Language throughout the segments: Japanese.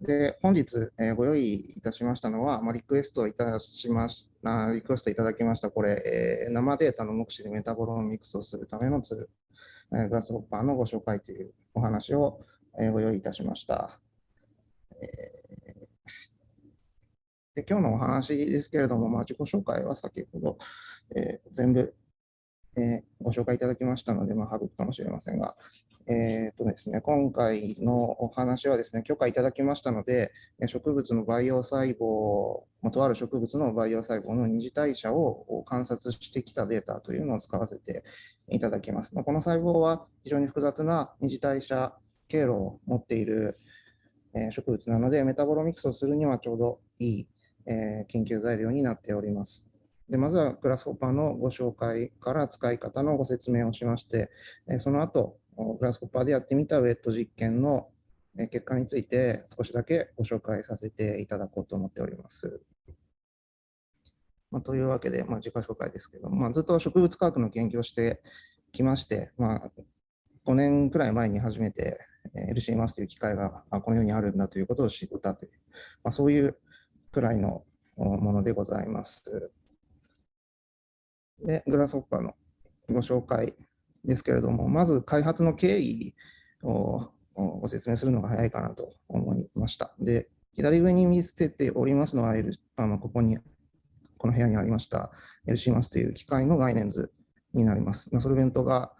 で、本日、えーご用意いたしましたのは、まあ、リクエストいたしましあリクエストいただきました、これ、えー生データの目視でメタボロミクスをするためのツール、えーグラスホッパーのご紹介というお話を、えーご用意いたしました。えーで今日のお話ですけれども、まあ、自己紹介は先ほど、えー全部、えーご紹介いただきましたので、まあ、省くかもしれませんが、えーとですね、今回のお話はですね、許可いただきましたので、植物の培養細胞、まとある植物の培養細胞の二次代謝を観察してきたデータというのを使わせていただきます。まこの細胞は非常に複雑な二次代謝経路を持っている植物なので、メタボロミクスをするにはちょうどいい、研究材料になっております。でまずはグラスホッパーのご紹介から使い方のご説明をしまして、えその後、グラスホッパーでやってみたウェット実験の結果について少しだけご紹介させていただこうと思っております。まあ、というわけで、まあ、自己紹介ですけども、まあ、ずっと植物科学の研究をしてきまして、まあ、5年くらい前に初めて LC マスという機械がこの世にあるんだということを知ったという、まあ、そういうくらいのものでございます。で、グラスホッパーのご紹介ですけれども、まず開発の経緯をご説明するのが早いかなと思いました。で、左上に見せておりますのは、あのここに、この部屋にありました LC マスという機械の概念図になります。まあソルベントが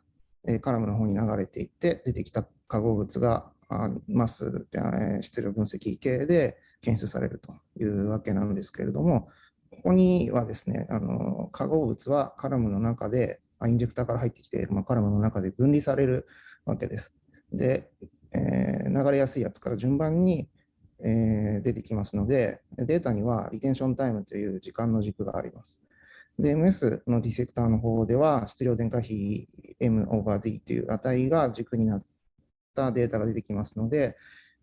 えカラムの方に流れていって、出てきた化合物があマス、えー質量分析系で検出されるというわけなんですけれども、ここにはですね、あの化合物はカラムの中で、インジェクターから入ってきて、まあ、カラムの中で分離されるわけです。で、えー流れやすいやつから順番に、えー出てきますので、データにはリテンションタイムという時間の軸があります。で、MS のディセクターの方では、質量電荷比 M over D という値が軸になったデータが出てきますので、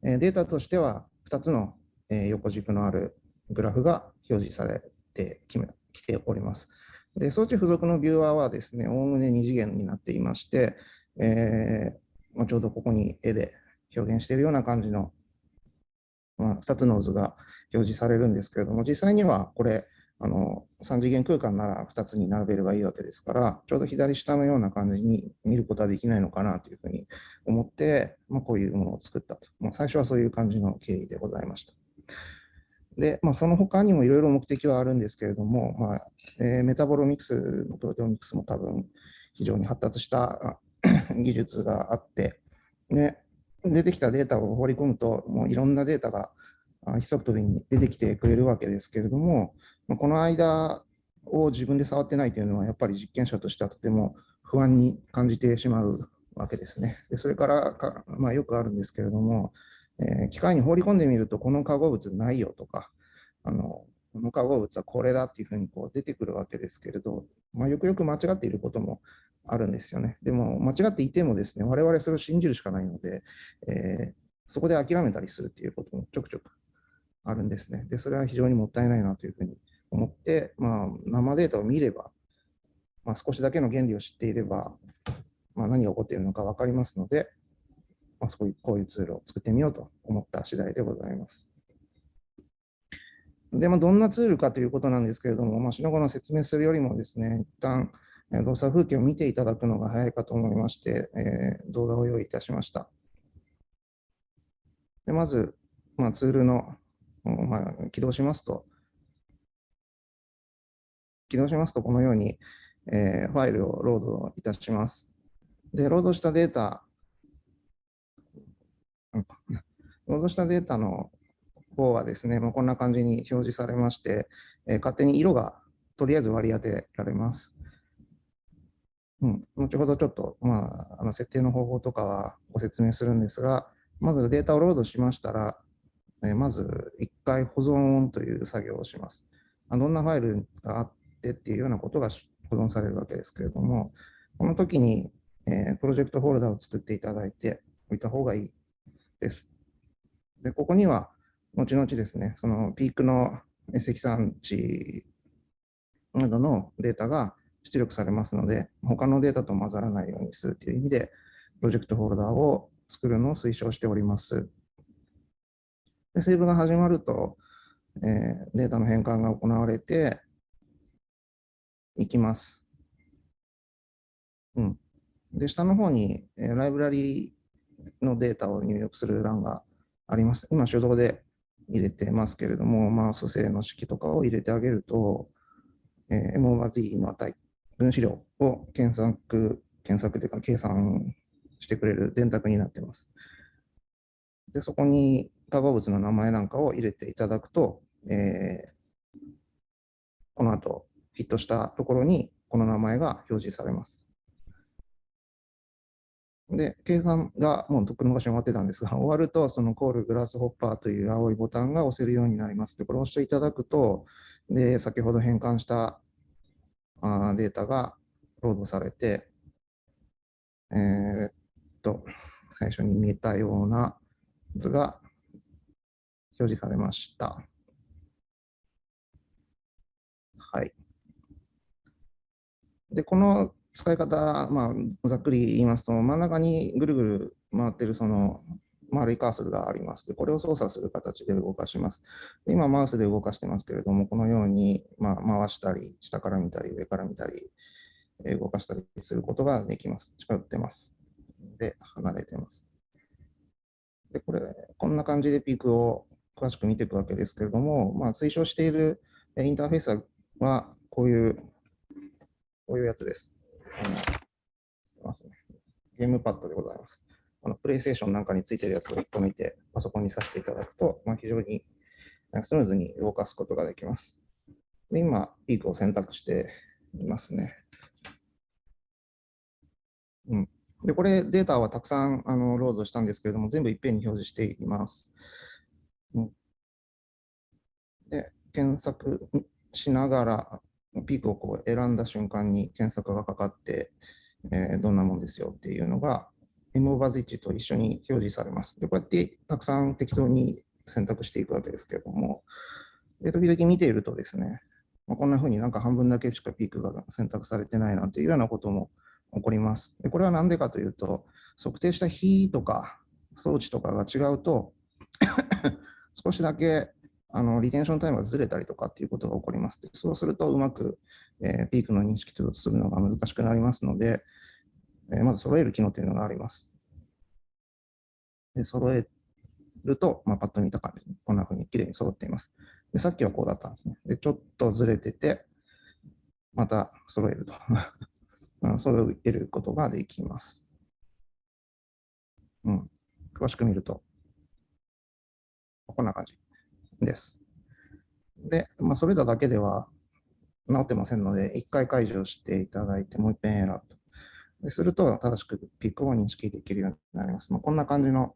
データとしては2つの横軸のあるグラフが表示されってきめきております。で、装置付属のビューアーはですね、おおむね2次元になっていまして、えーまあちょうどここに絵で表現しているような感じの、まあ、2つの図が表示されるんですけれども、実際にはこれ、あの3次元空間なら2つに並べればいいわけですから、ちょうど左下のような感じに見ることはできないのかなというふうに思って、まあ、こういうものを作ったと。まあ、最初はそういう感じの経緯でございました。で、まあ、その他にもいろいろ目的はあるんですけれども、まあえーメタボロミクスのプロテオミクスも多分非常に発達した 技術があって、で出てきたデータを放り込むと、もういろんなデータがあ一足飛びに出てきてくれるわけですけれども、まあこの間を自分で触ってないというのは、やっぱり実験者としてはとても不安に感じてしまうわけですね。でそれから、まあ、よくあるんですけれども、えー機械に放り込んでみると、この化合物ないよとか、あのこの化合物はこれだっていうふうにこう出てくるわけですけれど、まあ、よくよく間違っていることもあるんですよね。でも、間違っていてもですね、我々それを信じるしかないので、えーそこで諦めたりするっていうこともちょくちょくあるんですね。で、それは非常にもったいないなというふうに思って、まあ、生データを見れば、まあ、少しだけの原理を知っていれば、まあ、何が起こっているのか分かりますので、まあ、そういうこういうツールを作ってみようと思った次第でございます。で、まあ、どんなツールかということなんですけれども、まあ、しのごの説明するよりもですね、一旦動作風景を見ていただくのが早いかと思いまして、えー動画を用意いたしました。でまず、まあ、ツールの、まあ、起動しますと、起動しますと、このように、えーファイルをロードいたします。で、ロードしたデータ、うんロードしたデータの方はですね、まあ、こんな感じに表示されまして、えー勝手に色がとりあえず割り当てられます。うん、後ほどちょっと、まあ、あの設定の方法とかはご説明するんですが、まずデータをロードしましたら、えまず一回保存という作業をします。あどんなファイルがあってっていうようなことが保存されるわけですけれども、この時に、えプロジェクトフォルダを作っていただいておいた方がいいです。で、ここには、後々ですね、そのピークの積算値などのデータが出力されますので、他のデータと混ざらないようにするという意味で、プロジェクトフォルダーを作るのを推奨しております。でセーブが始まると、えー、データの変換が行われていきます。うん。で、下の方に、えー、ライブラリのデータを入力する欄があります。今、手動で入れてますけれども、まあ、組成の式とかを入れてあげると、えー、m o z の値、分子量を検索、検索というか計算してくれる電卓になっています。で、そこに化合物の名前なんかを入れていただくと、えー、この後、ヒットしたところにこの名前が表示されます。で、計算がもうとっくの昔に終わってたんですが、終わると、そのコールグラスホッパーという青いボタンが押せるようになります。で、これを押していただくと、で、先ほど変換したあデータがロードされて、えー、っと、最初に見えたような図が表示されました。はい。で、この使い方、まあ、ざっくり言いますと、真ん中にぐるぐる回ってるその丸いカーソルがあります。で、これを操作する形で動かします。で今、マウスで動かしてますけれども、このように、まあ、回したり、下から見たり、上から見たり、動かしたりすることができます。近寄ってます。で、離れてます。で、これ、こんな感じでピークを詳しく見ていくわけですけれども、まあ、推奨しているインターフェースは、こういう、こういうやつです。ゲームパッドでございます。あのプレイステーションなんかについてるやつを1個見て、パソコンにさせていただくと、まあ、非常にスムーズに動かすことができます。で今、ピークを選択していますね。うん、でこれ、データはたくさんあのロードしたんですけれども、全部いっぺんに表示しています。うん、で検索しながら、ピークをこう選んだ瞬間に検索がかかって、えー、どんなもんですよっていうのが、M バズ1と一緒に表示されます。で、こうやってたくさん適当に選択していくわけですけれども、で時々見ているとですね、まあ、こんな風になんか半分だけしかピークが選択されてないなんていうようなことも起こります。でこれは何でかというと、測定した日とか装置とかが違うと 少しだけあのリテンションタイムがずれたりとかっていうことが起こります。そうするとうまく、えー、ピークの認識とするのが難しくなりますので、えー、まず揃える機能というのがあります。で揃えると、まあ、パッと見た感じにこんな風にきれいに揃っています。でさっきはこうだったんですね。でちょっとずれてて、また揃えると。揃えることができます。うん。詳しく見ると、こんな感じ。です。で、まあ、それらだけでは治ってませんので、1回解除していただいて、もう一遍選ぶと。ですると、正しくピックを認識できるようになります。まあ、こんな感じの、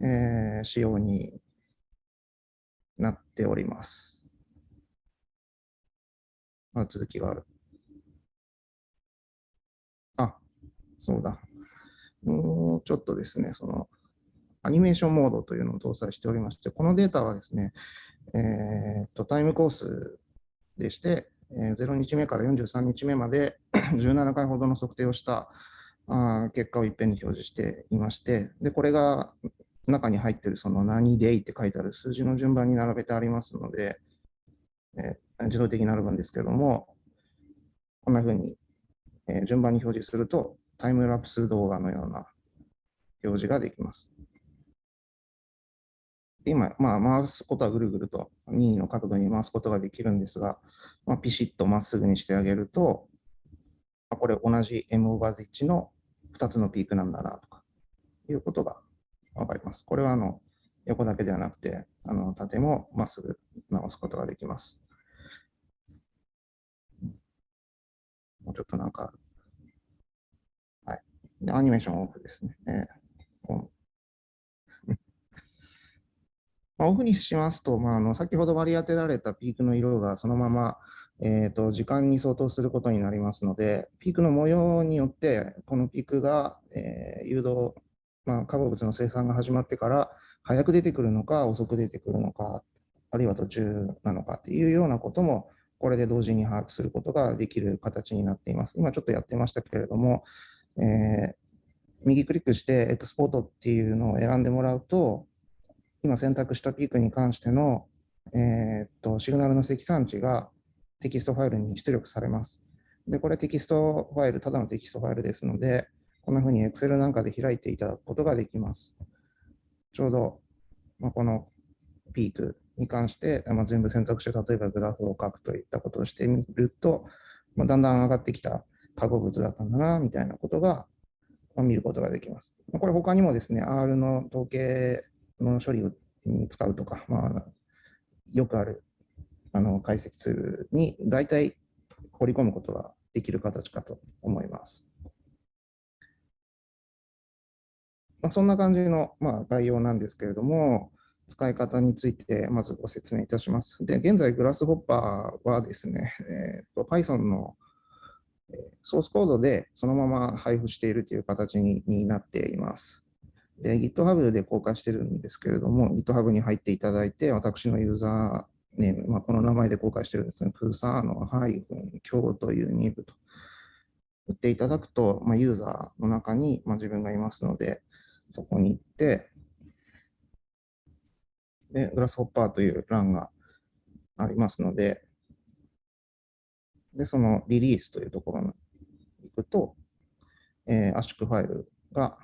えー、仕様になっております。まあ、続きがある。あ、そうだ。もうちょっとですね、その、アニメーションモードというのを搭載しておりまして、このデータはですね、えー、とタイムコースでして、えー、0日目から43日目まで 17回ほどの測定をしたあ結果をいっぺんに表示していまして、でこれが中に入っているその何デイって書いてある数字の順番に並べてありますので、えー、自動的になるんですけども、こんなふうに、えー、順番に表示すると、タイムラプス動画のような表示ができます。今、まあ、回すことはぐるぐると任意の角度に回すことができるんですが、まあ、ピシッとまっすぐにしてあげると、あ、これ同じ M オーバーズ1の2つのピークなんだなとかいうことがわかります。これはあの横だけではなくて、あの縦もまっすぐ直すことができます。もうちょっとなんか、はい。でアニメーションオフですね。えーまあ、オフにしますと、まあ、あの先ほど割り当てられたピークの色がそのまま、えーと、時間に相当することになりますので、ピークの模様によって、このピークが、えー、誘導、まあ、化合物の生産が始まってから早く出てくるのか、遅く出てくるのか、あるいは途中なのかっていうようなことも、これで同時に把握することができる形になっています。今ちょっとやってましたけれども、えー、右クリックしてエクスポートっていうのを選んでもらうと、今選択したピークに関しての、えー、っとシグナルの積算値がテキストファイルに出力されます。で、これテキストファイル、ただのテキストファイルですので、こんなふうに Excel なんかで開いていただくことができます。ちょうど、まあ、このピークに関して、まあ、全部選択して、例えばグラフを書くといったことをしてみると、まあ、だんだん上がってきた化合物だったんだな、みたいなことが、ま見ることができます。これ他にもですね、R の統計の処理に使うとか、まあ、よくあるあの解析ツールに大体掘り込むことができる形かと思います。まあ、そんな感じの、まあ、概要なんですけれども、使い方についてまずご説明いたします。で、現在、グラスホッパーはですね、えーと、Python のソースコードでそのまま配布しているという形になっています。で、GitHub で公開してるんですけれども、GitHub に入っていただいて、私のユーザーネーム、まあ、この名前で公開してるんですね、プーサーのハイフン、今日という2部と。打っていただくと、まあ、ユーザーの中に、まあ、自分がいますので、そこに行って、で、グラスホッパーという欄がありますので、で、そのリリースというところに行くと、えー、圧縮ファイルが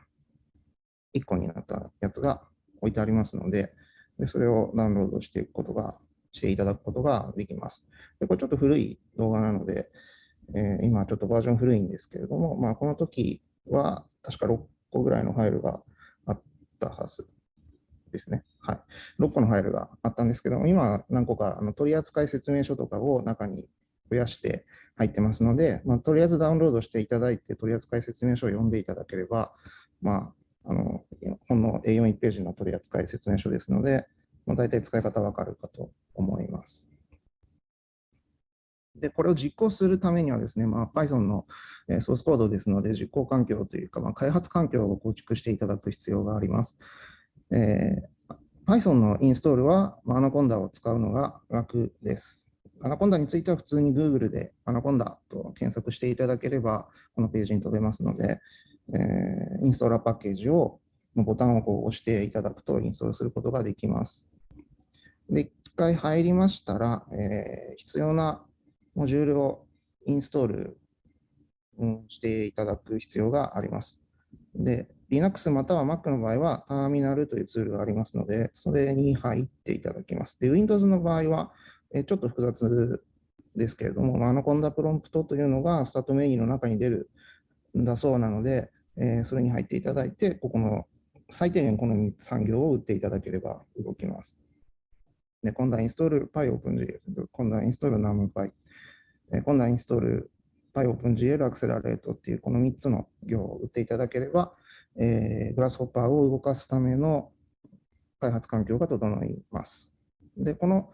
1個になったやつが置いてありますので、でそれをダウンロードしていくことが、していただくことができます。でこれちょっと古い動画なので、えー、今ちょっとバージョン古いんですけれども、まあ、この時は確か6個ぐらいのファイルがあったはずですね。はい。6個のファイルがあったんですけども、今何個かあの取扱説明書とかを中に増やして入ってますので、まあ、とりあえずダウンロードしていただいて、取扱説明書を読んでいただければ、まあ、あの本の A41 ページの取り扱い説明書ですので、まあ、大体使い方わかるかと思います。で、これを実行するためにはですね、まあ、Python のソースコードですので、実行環境というか、まあ、開発環境を構築していただく必要があります。えー、Python のインストールは、まあ、アナコンダを使うのが楽です。アナコンダについては普通に Google でアナコンダと検索していただければ、このページに飛べますので、えー、インストーラーパッケージをの、ボタンをこう押していただくとインストールすることができます。で、一回入りましたら、えー、必要なモジュールをインストールしていただく必要があります。で、Linux または Mac の場合は、ターミナルというツールがありますので、それに入っていただきます。で、Windows の場合は、えちょっと複雑ですけれども、 Anaconda Prompt というのがスタートメニューの中に出るんだそうなので、えそれに入っていただいて、ここの最低限この3行を打っていただければ動きます。で今度はインストール PyOpenGL、 conda install NumPy、 conda install PyOpenGL アクセラレートっていうこの3つの行を打っていただければ、えー、グラスホッパーを動かすための開発環境が整います。で、この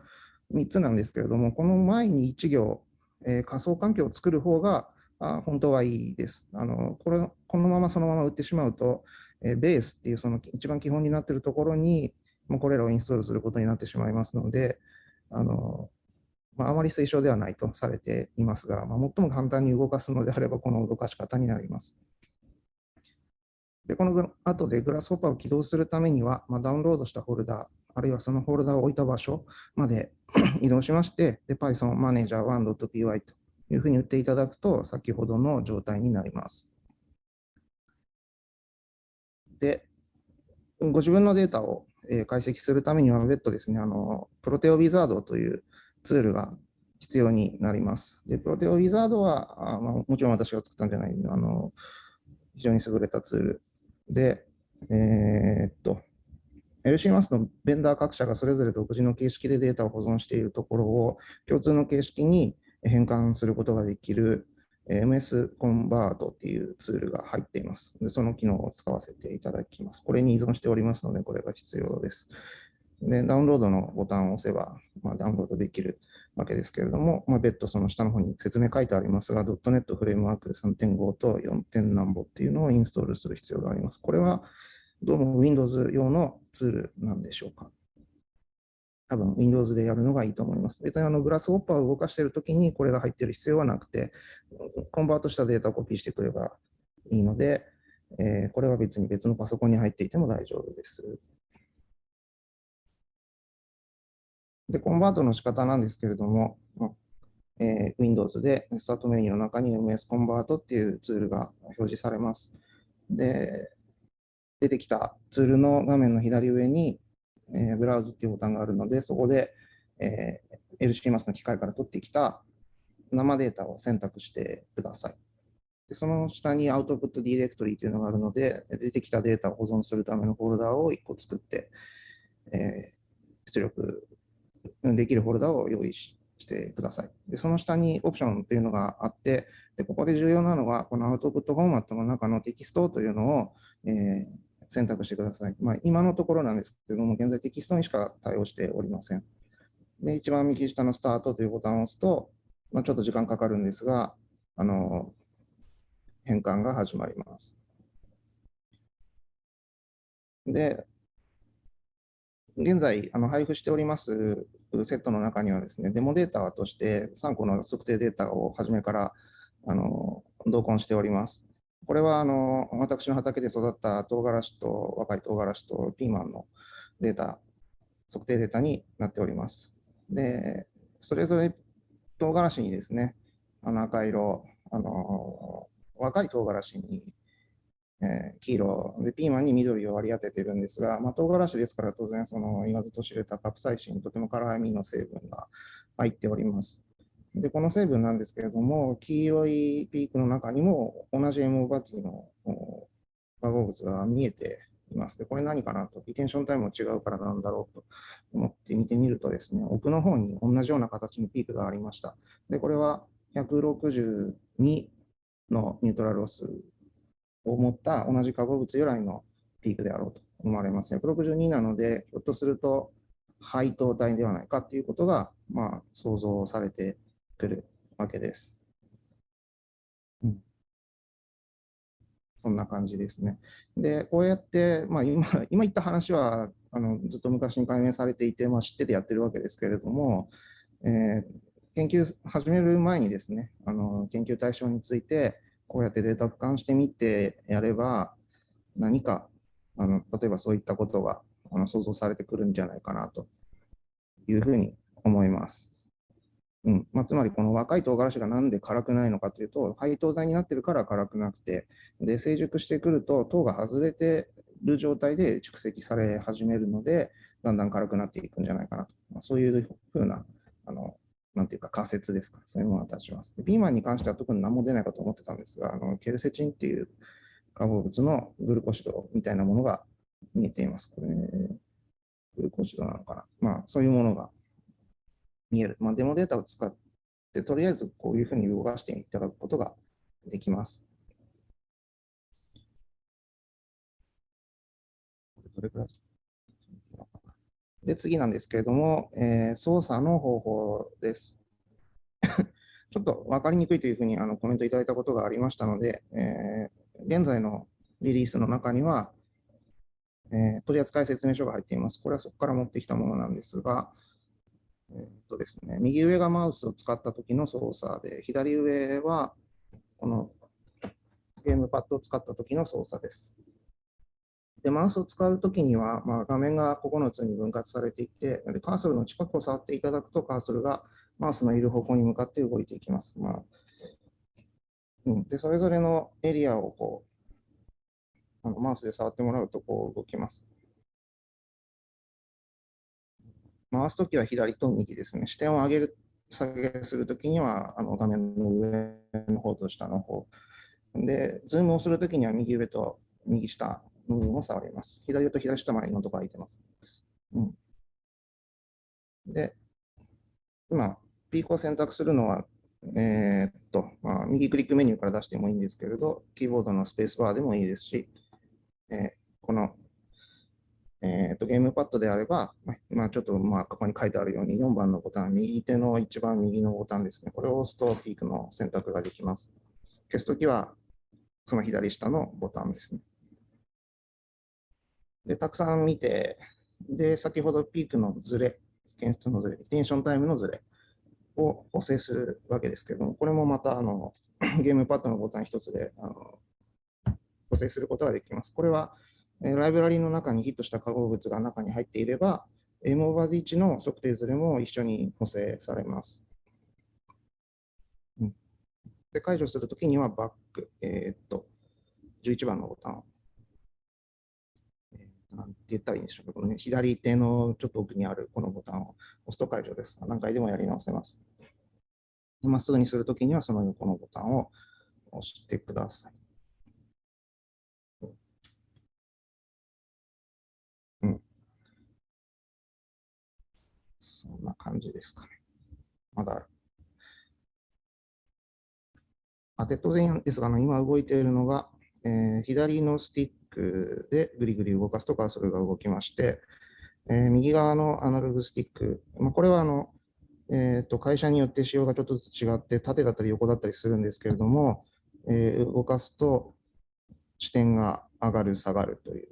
3つなんですけれども、この前に1行、えー、仮想環境を作る方があ本当はいいです。あのこれこのままそのまま打ってしまうと、えー、ベースっていうその一番基本になっているところに、もうこれらをインストールすることになってしまいますので、あのまあ、あまり推奨ではないとされていますが、まあ、最も簡単に動かすのであれば、この動かし方になります。で、この後でグラスホッパーを起動するためには、まあ、ダウンロードしたフォルダー、あるいはそのフォルダーを置いた場所まで 移動しまして、で Python Manager 1.py というふうに打っていただくと、先ほどの状態になります。で、ご自分のデータを解析するためには別途ですね、あのプロテオウィザードというツールが必要になります。で、プロテオウィザードは、あまあ、もちろん私が作ったんじゃないあの、非常に優れたツールで、えー、っと、LCMAS のベンダー各社がそれぞれ独自の形式でデータを保存しているところを共通の形式に変換することができる MS コンバートっていうツールが入っています。でその機能を使わせていただきます。これに依存しておりますので、これが必要です。でダウンロードのボタンを押せば、まあ、ダウンロードできるわけですけれども、まあ、別途その下の方に説明書いてありますが、.NET フレームワーク3.5と 4. 点何ぼっていうのをインストールする必要があります。これはどうも Windows 用のツールなんでしょうか。多分 Windows でやるのがいいと思います。別にあのグラスホッパーを動かしているときにこれが入っている必要はなくて、コンバートしたデータをコピーしてくればいいので、えー、これは別に別のパソコンに入っていても大丈夫です。で、コンバートの仕方なんですけれども、えー、Windows でスタートメニューの中に MS コンバートっていうツールが表示されます。で、出てきたツールの画面の左上に、えー、ブラウズっていうボタンがあるので、そこで、えー、LCMAS の機械から取ってきた生データを選択してください。でその下にアウトプットディレクトリーというのがあるので、出てきたデータを保存するためのフォルダを1個作って、えー、出力できるフォルダを用意してください。で、その下にオプションというのがあって、でここで重要なのは、このアウトプットフォーマットの中のテキストというのを、えー、選択してください。まあ、今のところなんですけれども、現在テキストにしか対応しておりません。で、一番右下のスタートというボタンを押すと、まあ、ちょっと時間かかるんですが、あの、変換が始まります。で、現在あの配布しておりますセットの中にはですね、デモデータとして3個の測定データを初めからあの同梱しております。これはあの私の畑で育った唐辛子と若い唐辛子とピーマンのデータ、測定データになっております。で、それぞれ唐辛子にですね、あの赤色、あの若い唐辛子に、えー、黄色で、ピーマンに緑を割り当てているんですが、まあ、唐辛子ですから当然その言わずと知れたカプサイシン、とても辛みの成分が入っております。で、この成分なんですけれども、黄色いピークの中にも同じ MO バティの化合物が見えています。で、これ何かなと、リテンションタイムも違うからなんだろうと思って見てみるとですね、奥の方に同じような形のピークがありました。で、これは162のニュートラルロスを持った同じ化合物由来のピークであろうと思われます。162なので、ひょっとすると配当体ではないかということが、まあ、想像されてくるわけです。うん、そんな感じですね。で、こうやって、まあ今、今言った話はあのずっと昔に解明されていて、まあ、知っててやってるわけですけれども、えー、研究始める前にですね、あの研究対象について、こうやってデータを俯瞰してみてやれば、何かあの例えばそういったことがあの想像されてくるんじゃないかなというふうに思います。うんまあ、つまりこの若い唐辛子がなんで辛くないのかというと、配糖剤になってるから辛くなくて、で成熟してくると糖が外れてる状態で蓄積され始めるので、だんだん辛くなっていくんじゃないかなと、まあ、そういうふうなあのなんていうか仮説ですか、そういうものが立ちます。ピーマンに関しては特に何も出ないかと思ってたんですが、あのケルセチンっていう化合物のグルコシドみたいなものが見えています。これ、グルコシドなのかな。まあ、そういうものが見える。まあ、デモデータを使って、とりあえずこういうふうに動かしていただくことができます。どれくらい？で、次なんですけれども、えー、操作の方法です。ちょっと分かりにくいというふうにあのコメントいただいたことがありましたので、えー、現在のリリースの中には、えー、取扱説明書が入っています。これはそこから持ってきたものなんですが、えーとですね、右上がマウスを使った時の操作で、左上はこのゲームパッドを使った時の操作です。で、マウスを使うときには、まあ、画面が9つに分割されていて、でカーソルの近くを触っていただくと、カーソルがマウスのいる方向に向かって動いていきます。まあうん、でそれぞれのエリアをこうあのマウスで触ってもらうとこう動きます。回すときは左と右ですね。視点を上げる、下げするときにはあの画面の上の方と下の方。で、ズームをするときには右上と右下の部分を触ります。左と左下前のところ空いてます。うん、で、今、ピークを選択するのは、えー、っと、まあ、右クリックメニューから出してもいいんですけれど、キーボードのスペースバーでもいいですし、えー、この、えー、っとゲームパッドであれば、まあ、ちょっとまあここに書いてあるように4番のボタン、右手の一番右のボタンですね。これを押すとピークの選択ができます。消すときは、その左下のボタンですね。で、たくさん見て、で、先ほどピークのずれ、検出のずれ、テンションタイムのずれを補正するわけですけども、これもまたあのゲームパッドのボタン一つであの補正することができます。これは、ライブラリの中にヒットした化合物が中に入っていれば、M オーバーズ1の測定図でも一緒に補正されます。で、解除するときにはバック、えーっと、11番のボタン、えなんて言ったらいいんでしょうか、このね、左手のちょっと奥にあるこのボタンを押すと解除です。何回でもやり直せます。まっすぐにするときにはその横のボタンを押してください。そんな感じですかね。まだある。あで当然ですが、今動いているのが、えー左のスティックでぐりぐり動かすとカーソルが動きまして、えー右側のアナログスティック、まあ、これはあの、えーと会社によって仕様がちょっとずつ違って、縦だったり横だったりするんですけれども、えー動かすと視点が上がる、下がるという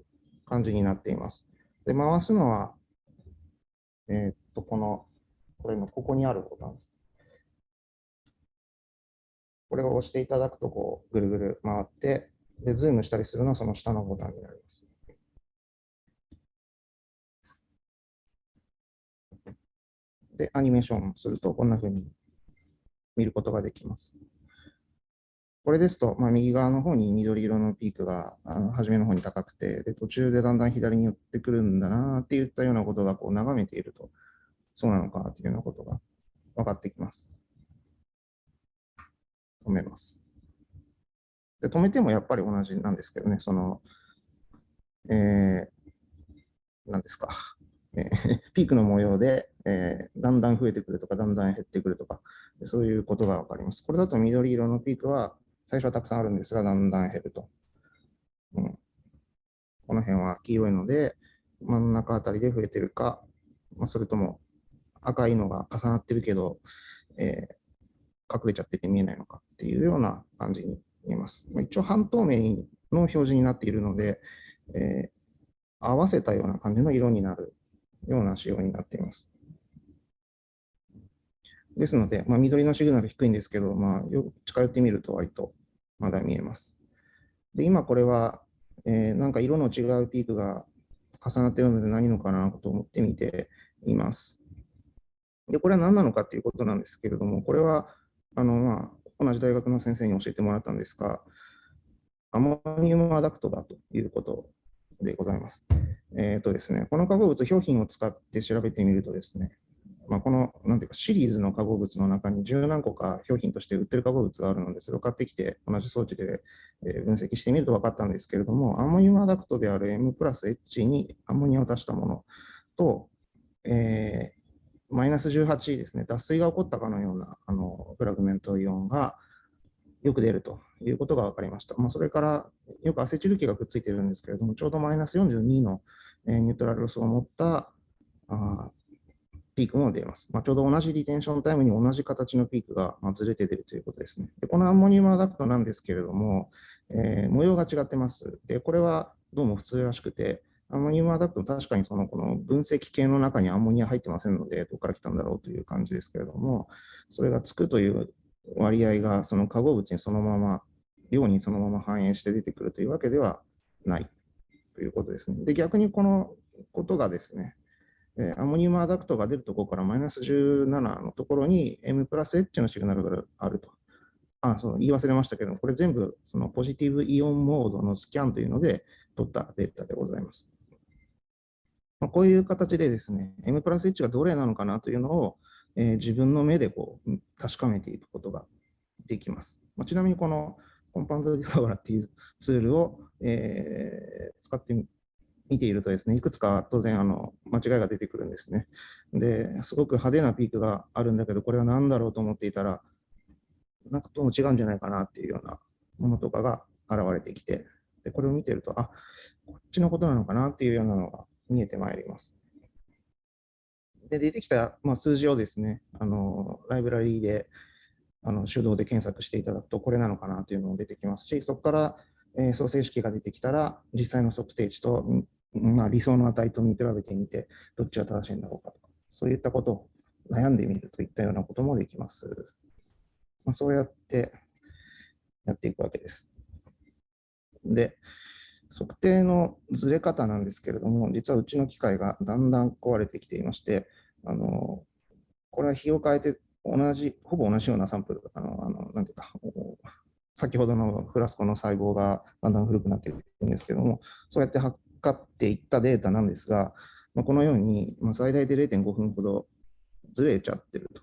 感じになっています。で、回すのは、えっと、この、これのここにあるボタン。これを押していただくと、こう、ぐるぐる回って、で、ズームしたりするのはその下のボタンになります。で、アニメーションすると、こんな風に見ることができます。これですと、まあ、右側の方に緑色のピークがあの初めの方に高くてで、途中でだんだん左に寄ってくるんだなっていったようなことがこう眺めていると、そうなのかなというようなことが分かってきます。止めます。で止めてもやっぱり同じなんですけどね、その、えー、何ですか、えー ピークの模様で、えーだんだん増えてくるとか、だんだん減ってくるとか、そういうことが分かります。これだと緑色のピークは最初はたくさんあるんですが、だんだん減ると。うん、この辺は黄色いので、真ん中あたりで増えてるか、まあ、それとも赤いのが重なってるけど、えー隠れちゃってて見えないのかっていうような感じに見えます。ま、一応半透明の表示になっているので、えー合わせたような感じの色になるような仕様になっています。ですので、まあ、緑のシグナル低いんですけど、まあ、よ近寄ってみると割とまだ見えます。で、今これは、えーなんか色の違うピークが重なってるので何のかなと思って見ています。で、これは何なのかっていうことなんですけれども、これは、あの、まあ、同じ大学の先生に教えてもらったんですが、アモニウムアダクトだということでございます。えっ、とですね、この化合物、表品を使って調べてみるとですね、まあ、この、なんていうか、シリーズの化合物の中に十何個か表品として売ってる化合物があるので、それを買ってきて、同じ装置で分析してみると分かったんですけれども、アンモニウムアダクトである M プラス H にアンモニアを足したものと、えーマイナス18ですね、脱水が起こったかのようなあのフラグメントイオンがよく出るということが分かりました。まあ、それから、よくアセチル基がくっついてるんですけれども、ちょうどマイナス42の、えニュートラルロスを持ったあピークも出ます。まあ、ちょうど同じリテンションタイムに同じ形のピークがまあずれて出るということですね。でこのアンモニウムアダクトなんですけれども、えー模様が違ってます。で、これはどうも普通らしくて、アンモニウムアダクト、確かにそのこの分析系の中にアンモニア入ってませんので、どこから来たんだろうという感じですけれども、それがつくという割合がその化合物にそのまま、量にそのまま反映して出てくるというわけではないということですね。で、逆にこのことがですね、アンモニウムアダクトが出るところからマイナス17のところに M プラス H のシグナルがあると。あ、そう、言い忘れましたけど、これ全部そのポジティブイオンモードのスキャンというので取ったデータでございます。まあ、こういう形でですね、M プラス H がどれなのかなというのを、えー自分の目でこう確かめていくことができます。まあ、ちなみにこのコンパウンドディスカバラっていうツールを、えー使ってみ見ているとですね、いくつか当然あの間違いが出てくるんですね。で、すごく派手なピークがあるんだけど、これは何だろうと思っていたら、なんかどうも違うんじゃないかなっていうようなものとかが現れてきて、でこれを見てると、あこっちのことなのかなっていうようなのが見えてまいります。で、出てきた、まあ、数字をですね、あのライブラリーであの手動で検索していただくと、これなのかなというのも出てきますし、そこから、えー、創生式が出てきたら、実際の測定値と、まあ、理想の値と見比べてみて、どっちが正しいんだろうかとか、そういったことを悩んでみるといったようなこともできます。まあ、そうやってやっていくわけです。で、測定のずれ方なんですけれども、実はうちの機械がだんだん壊れてきていまして、あのこれは日を変えて同じ、ほぼ同じようなサンプル、あの、あのなんていうか、先ほどのフラスコの細胞がだんだん古くなっているんですけども、そうやって測っていったデータなんですが、まあ、このように、まあ、最大で0.5分ほどずれちゃってると。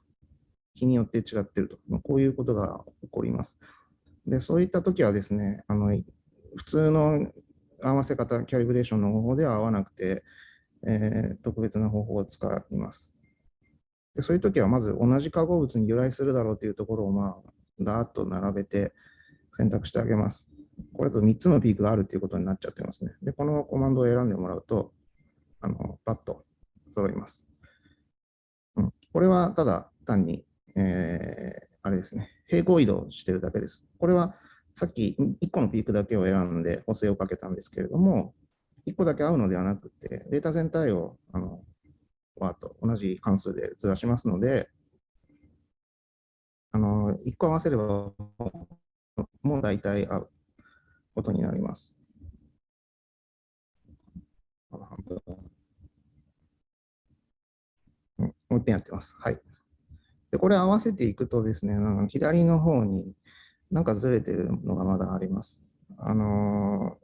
日によって違ってると。まあ、こういうことが起こります。で、そういったときはですね、あの普通の合わせ方、キャリブレーションの方法では合わなくて、えー、特別な方法を使います。でそういうときは、まず同じ化合物に由来するだろうというところを、まあ、だーっと並べて選択してあげます。これと3つのピークがあるということになっちゃってますね。で、このコマンドを選んでもらうと、あのパッと揃います。うん、これはただ単に、えー、あれですね、平行移動してるだけです。これはさっき1個のピークだけを選んで補正をかけたんですけれども、1個だけ合うのではなくて、データ全体をあのワーと同じ関数でずらしますので、あの1個合わせればもう大体合うことになります。もう一遍やってます。はい。で、これ合わせていくとですね、なんか左の方になんかずれてるのがまだあります。あの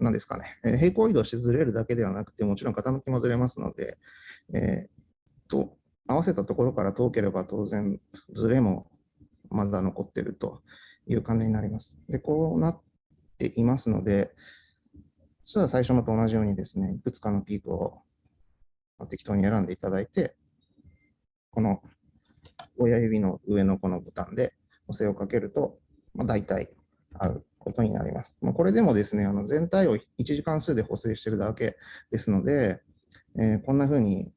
ー、ですかね、えー、平行移動してずれるだけではなくて、もちろん傾きもずれますので、えー、と合わせたところから遠ければ当然ずれもまだ残ってるという感じになります。で、こうなっていますので、実は最初のと同じようにですね、いくつかのピークを適当に選んでいただいて、この親指の上のこのボタンで補正をかけると、まあ、大体合うことになります。まあ、これでもですね、あの全体を1時間数で補正してるだけですので、えー、こんな風に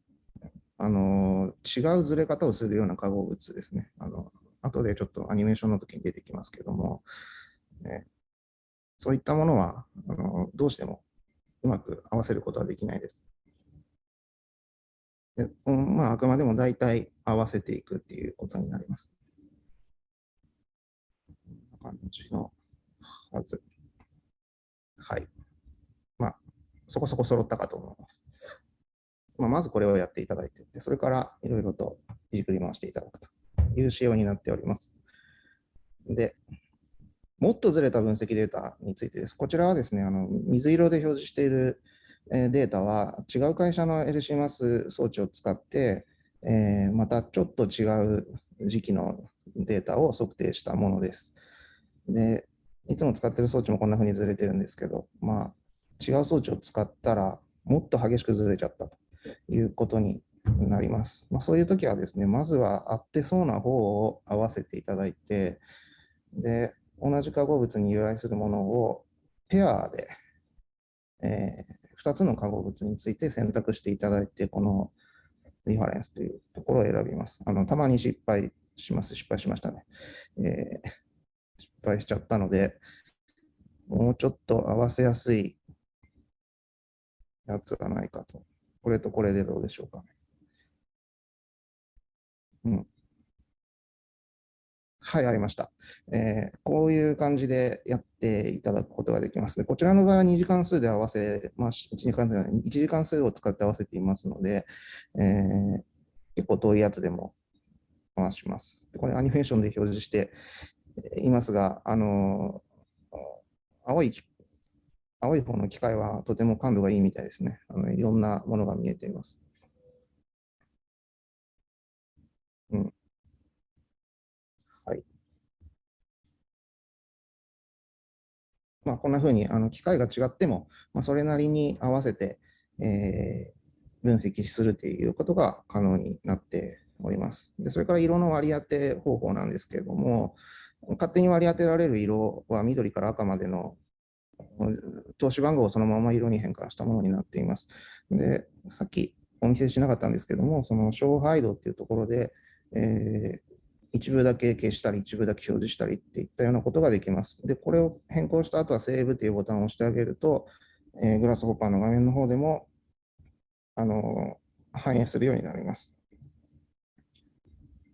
あの違うずれ方をするような化合物ですね。あの後でちょっとアニメーションの時に出てきますけども、えー、そういったものはあのどうしてもうまく合わせることはできないです。でまあ、あくまでも大体合わせていくっていうことになります。感じのはず。はい。まあ、そこそこ揃ったかと思います。まあ、まずこれをやっていただいて、それからいろいろといじくり回していただくという仕様になっております。で、もっとずれた分析データについてです。こちらはですね、あの水色で表示しているデータは違う会社の LCMAS 装置を使って、えー、またちょっと違う時期のデータを測定したものです。で、いつも使ってる装置もこんな風にずれてるんですけど、まあ、違う装置を使ったらもっと激しくずれちゃったということになります。まあ、そういう時はですね、まずは合ってそうな方を合わせていただいて、で、同じ化合物に由来するものをペアで、えー、2つの化合物について選択していただいて、このリファレンスというところを選びます。あのたまに失敗します。失敗しましたね。えー、敗しちゃったので、もうちょっと合わせやすいやつがないかと。これとこれでどうでしょうかね。うん。はい、ありました、えー、こういう感じでやっていただくことができます。こちらの場合は2時間数で合わせ、まあ、1, 時間数1時間数を使って合わせていますので、えー、結構遠いやつでも回します。これアニメーションで表示していますが、あの青い青い方の機械はとても感度がいいみたいですね。あのいろんなものが見えています。うん。はい。まあ、こんなふうにあの機械が違っても、まあ、それなりに合わせて、えー、分析するということが可能になっております。でそれから色の割り当て方法なんですけれども、勝手に割り当てられる色は緑から赤までの投資番号をそのまま色に変換したものになっています。で、さっきお見せしなかったんですけども、その勝敗度っていうところで、えー、一部だけ消したり、一部だけ表示したりっていったようなことができます。で、これを変更した後はセーブというボタンを押してあげると、えー、グラスホッパーの画面の方でも、あの反映するようになります。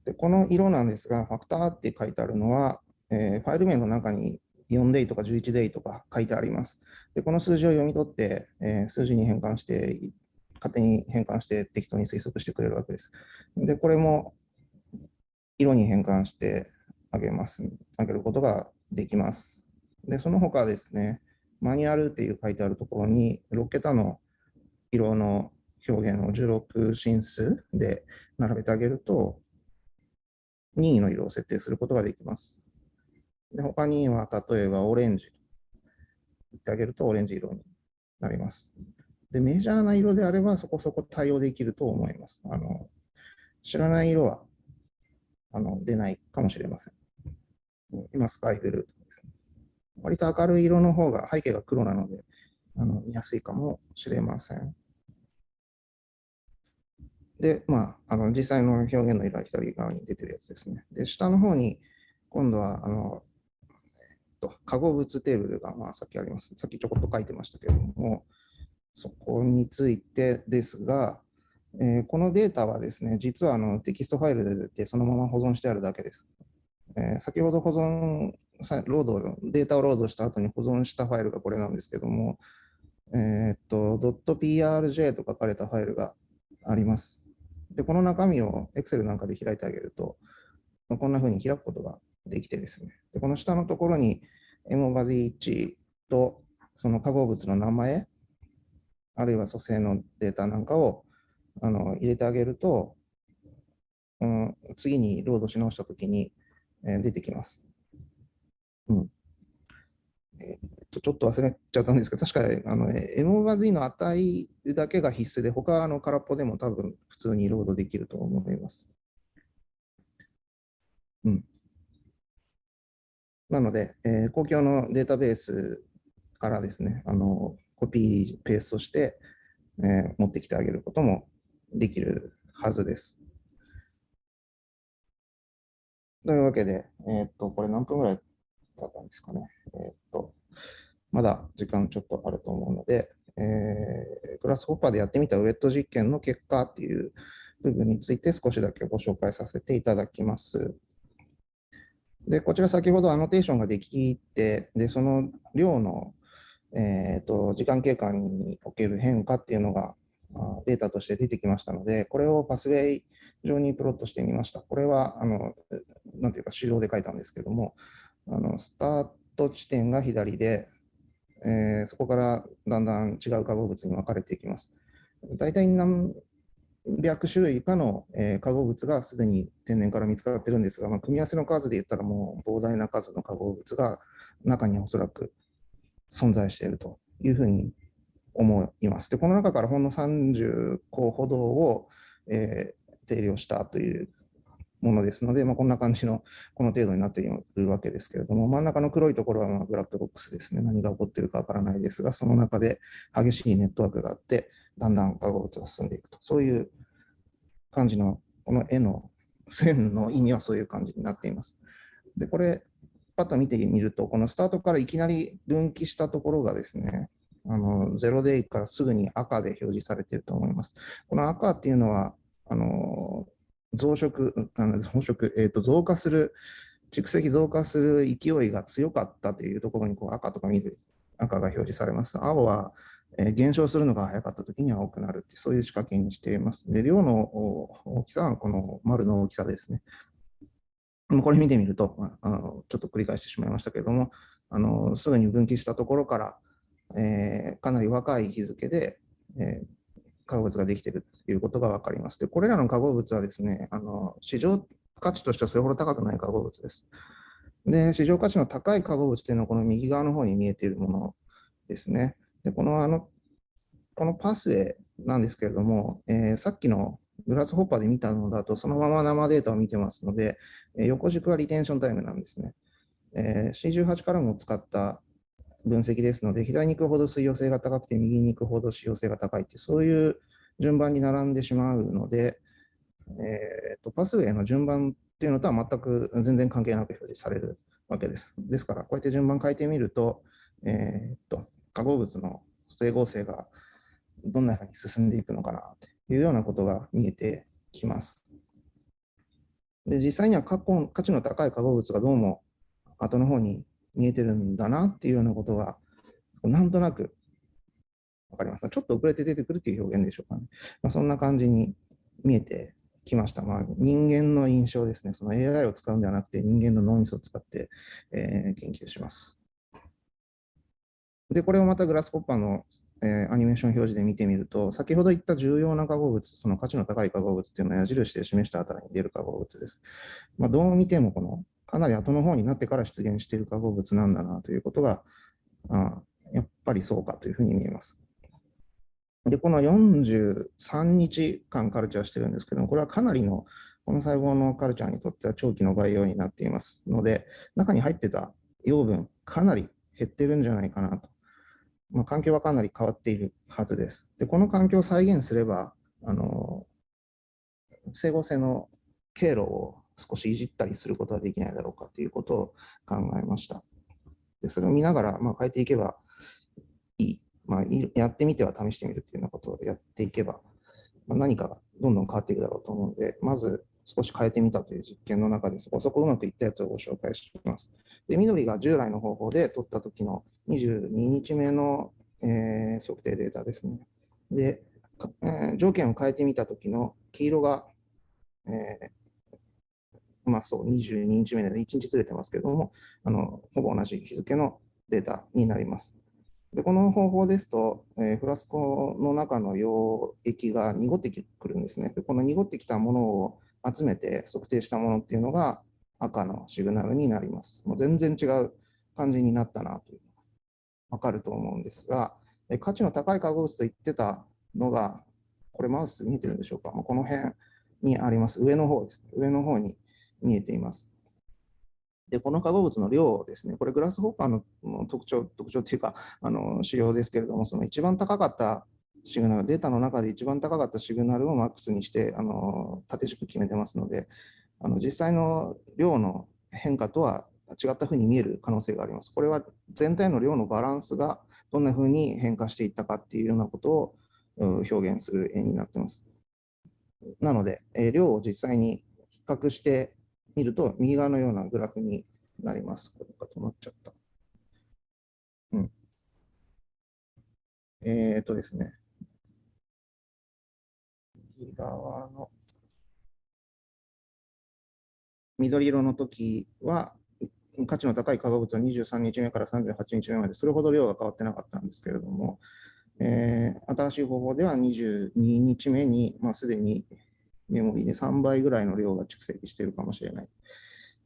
でこの色なんですが、ファクターって書いてあるのは、えー、ファイル名の中に4デイとか11デイとか書いてあります。で、この数字を読み取って、えー、数字に変換して、勝手に変換して適当に推測してくれるわけです。で、これも色に変換してあげます。あげることができます。で、その他ですね、マニュアルっていう書いてあるところに、6桁の色の表現を16進数で並べてあげると、任意の色を設定することができます。で他には、例えばオレンジ言ってあげるとオレンジ色になります。で、メジャーな色であればそこそこ対応できると思います。あの知らない色はあの出ないかもしれません。今、スカイブルーですね。割と明るい色の方が背景が黒なのであの見やすいかもしれません。で、まあ、あの実際の表現の色は左側に出てるやつですね。で、下の方に今度はあのと、化合物テーブルが、まあ、さっきあります。さっきちょこっと書いてましたけれども、そこについてですが、えー、このデータはですね、実はあのテキストファイルでそのまま保存してあるだけです。えー、先ほど保存、ロード、データをロードした後に保存したファイルがこれなんですけども、えー、っと、.prj と書かれたファイルがあります。で、この中身を Excel なんかで開いてあげると、こんな風に開くことができてですね、でこの下のところに M バズ1とその化合物の名前、あるいは組成のデータなんかをあの入れてあげると、うん、次にロードし直したときに、えー、出てきます。うんえ、ちょっと忘れちゃったんですけど、確かあの M バズの値だけが必須で、他の空っぽでも多分普通にロードできると思います。うん。なので、えー、公共のデータベースからですね、あのコピー、ペーストして、えー、持ってきてあげることもできるはずです。というわけで、えー、っと、これ何分ぐらいだったんですかね。えー、っと、まだ時間ちょっとあると思うので、えー、グラスホッパーでやってみたウェット実験の結果っていう部分について少しだけご紹介させていただきます。で、こちら先ほどアノテーションができて、で、その量の、えーと、時間経過における変化っていうのがデータとして出てきましたので、これをパスウェイ上にプロットしてみました。これは、あのなんていうか、手動で書いたんですけども、あのスタート地点が左で、えー、そこからだんだん違う化合物に分かれていきます。大体何百種類以下の、えー、化合物がすでに天然から見つかってるんですが、まあ、組み合わせの数で言ったらもう膨大な数の化合物が中におそらく存在しているというふうに思います。で、この中からほんの30個ほどを、えー、定量したというものですので、まあ、こんな感じのこの程度になっているわけですけれども、真ん中の黒いところはまブラックボックスですね。何が起こっているかわからないですが、その中で激しいネットワークがあって、だんだん化合物が進んでいくと。そういう感じの、この絵の線の意味はそういう感じになっています。で、これ、パッと見てみると、このスタートからいきなり分岐したところがですね、あの0デイからすぐに赤で表示されていると思います。この赤っていうのは、あの増殖、あの増殖、えー、と増加する、蓄積増加する勢いが強かったというところにこう赤とか緑、赤が表示されます。青はえ減少するのが早かったときには多くなるって、そういう仕掛けにしています。で、量の大きさはこの丸の大きさですね。これ見てみると、あのちょっと繰り返してしまいましたけれども、あのすぐに分岐したところから、えー、かなり若い日付で、えー、化合物ができているということが分かります。で、これらの化合物はですね、あの市場価値としてはそれほど高くない化合物です。で、市場価値の高い化合物というのは、この右側の方に見えているものですね。でこのあのこのパスウェイなんですけれども、えー、さっきのグラスホッパーで見たのだと、そのまま生データを見てますので、え、横軸はリテンションタイムなんですね。えー、C18 からも使った分析ですので、左に行くほど水溶性が高くて、右に行くほど使用性が高いって、そういう順番に並んでしまうので、えーと、パスウェイの順番っていうのとは全く全然関係なく表示されるわけです。ですから、こうやって順番変えてみると、えーと化合物の整合性がどんなふうに進んでいくのかなというようなことが見えてきます。で実際には価値の高い化合物がどうも後の方に見えてるんだなっていうようなことが、なんとなくわかります。ちょっと遅れて出てくるっていう表現でしょうかね。まあ、そんな感じに見えてきました。まあ、人間の印象ですね。その AI を使うんではなくて、人間の脳みそを使って、えー、研究します。で、これをまたグラスコッパーの、えー、アニメーション表示で見てみると、先ほど言った重要な化合物、その価値の高い化合物っていうのは矢印で示したあたりに出る化合物です。まあ、どう見てもこのかなり後の方になってから出現している化合物なんだなということが、あやっぱりそうかというふうに見えます。で、この43日間カルチャーしてるんですけども、これはかなりの、この細胞のカルチャーにとっては長期の培養になっていますので、中に入ってた養分、かなり減ってるんじゃないかなと。まあ、環境はかなり変わっているはずです。で、この環境を再現すれば、あの、整合性の経路を少しいじったりすることはできないだろうかということを考えました。でそれを見ながら、まあ、変えていけばいいまあ、やってみては試してみるっていうようなことをやっていけば、まあ、何かがどんどん変わっていくだろうと思うので、まず少し変えてみたという実験の中でそこそこうまくいったやつをご紹介します。で緑が従来の方法で取った時の22日目の、えー、測定データですね。で、えー、条件を変えてみた時の黄色が、えー、まあそう、22日目で1日ずれてますけれども、あのほぼ同じ日付のデータになります。でこの方法ですと、えー、フラスコの中の溶液が濁ってくるんですねで。この濁ってきたものを集めて測定したものっていうのが赤のシグナルになります。もう全然違う感じになったなというのがわかると思うんですが、え価値の高い化合物と言ってたのが、これマウス見てるんでしょうか、まあ、この辺にあります。上の方ですね。上の方に見えています。で、この化合物の量ですね、これグラスホッパーの特徴、特徴っていうか、あの仕様ですけれども、その一番高かったシグナル、データの中で一番高かったシグナルをマックスにして、あの縦軸決めてますので、あの実際の量の変化とは違ったふうに見える可能性があります。これは全体の量のバランスがどんなふうに変化していったかっていうようなことを表現する絵になってます。なので、量を実際に比較して見ると、右側のようなグラフになります。これが止まっちゃった。うん。えっ、ー、とですね。右側の緑色の時は、価値の高い化合物は23日目から38日目まで、それほど量が変わってなかったんですけれども、えー、新しい方法では22日目に、まあ、すでにメモリーで3倍ぐらいの量が蓄積しているかもしれない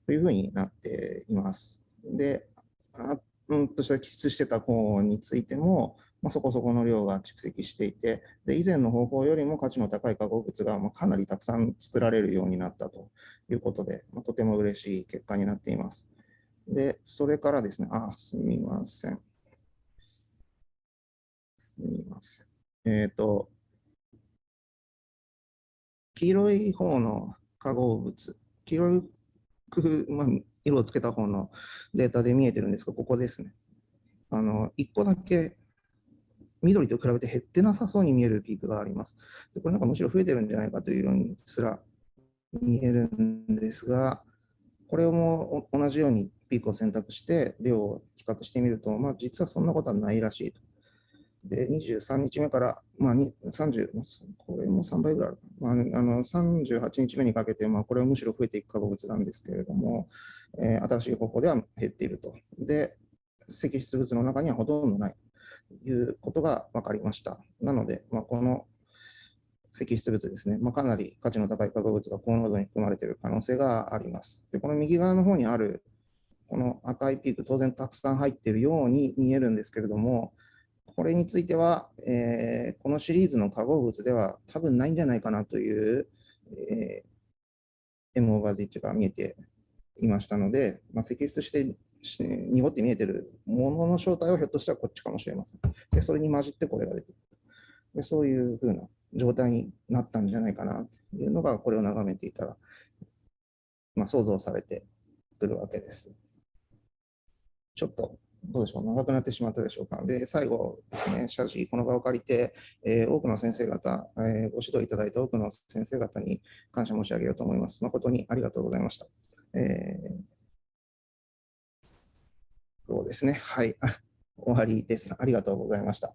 というふうになっています。で、あうんとした揮出してた方についても、まあ、そこそこの量が蓄積していて、で以前の方法よりも価値の高い化合物がまあかなりたくさん作られるようになったということで、まあ、とても嬉しい結果になっています。で、それからですね、あ、すみません。すみません。えっ、ー、と、黄色い方の化合物、黄色い、まあ、色をつけた方のデータで見えてるんですが、ここですね。あの、1個だけ緑と比べて減ってなさそうに見えるピークがあります。でこれなんかむしろ増えてるんじゃないかというようにすら見えるんですが、これも同じようにピークを選択して量を比較してみると、まあ、実はそんなことはないらしいと。で、23日目から、まあ、30、これも3倍ぐらいある、まあ、あの38日目にかけて、まあ、これはむしろ増えていく化合物なんですけれども、えー、新しい方法では減っていると。で、積出物の中にはほとんどないということが分かりました。なので、まあ、この積出物ですね、まあ、かなり価値の高い化合物が高濃度に含まれている可能性があります。でこの右側の方にあるこの赤いピーク、当然たくさん入っているように見えるんですけれども、これについては、えー、このシリーズの化合物では多分ないんじゃないかなという、えー、M オーバー Z が見えていましたので、まあ、積出して濁って見えてるものの正体はひょっとしたらこっちかもしれません。でそれに混じってこれが出てくる。でそういうふうな状態になったんじゃないかなというのが、これを眺めていたら、まあ、想像されてくるわけです。ちょっとどうでしょう、長くなってしまったでしょうか？で、最後ですね、謝辞、この場を借りて、えー、多くの先生方、えー、ご指導いただいた多くの先生方に感謝申し上げようと思います。誠にありがとうございました。えーそうですね。はい。終わりです。ありがとうございました。